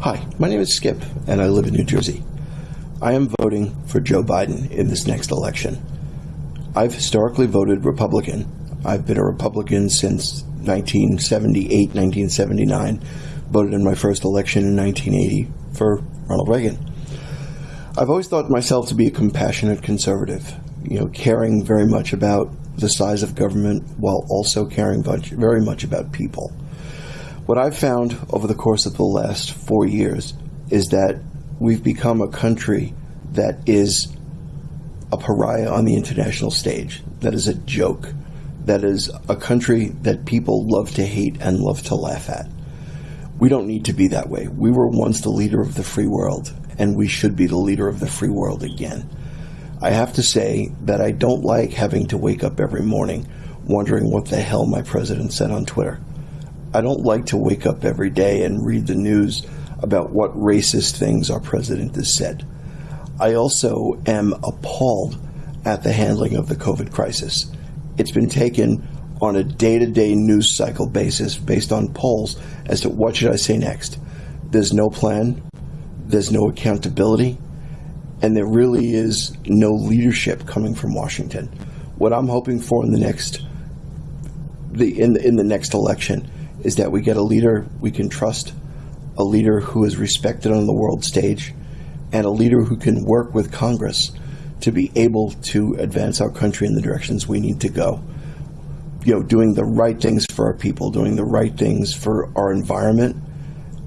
Hi, my name is Skip, and I live in New Jersey. I am voting for Joe Biden in this next election. I've historically voted Republican. I've been a Republican since 1978, 1979. Voted in my first election in 1980 for Ronald Reagan. I've always thought myself to be a compassionate conservative, you know, caring very much about the size of government while also caring very much about people. What I've found over the course of the last four years is that we've become a country that is a pariah on the international stage, that is a joke, that is a country that people love to hate and love to laugh at. We don't need to be that way. We were once the leader of the free world, and we should be the leader of the free world again. I have to say that I don't like having to wake up every morning wondering what the hell my president said on Twitter. I don't like to wake up every day and read the news about what racist things our president has said. I also am appalled at the handling of the COVID crisis. It's been taken on a day-to-day news cycle basis based on polls as to what should I say next. There's no plan, there's no accountability, and there really is no leadership coming from Washington. What I'm hoping for in the next the in the, in the next election is that we get a leader we can trust, a leader who is respected on the world stage, and a leader who can work with Congress to be able to advance our country in the directions we need to go. You know, doing the right things for our people, doing the right things for our environment,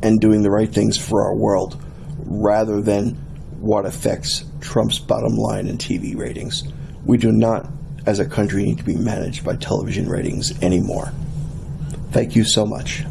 and doing the right things for our world, rather than what affects Trump's bottom line and TV ratings. We do not, as a country, need to be managed by television ratings anymore. Thank you so much.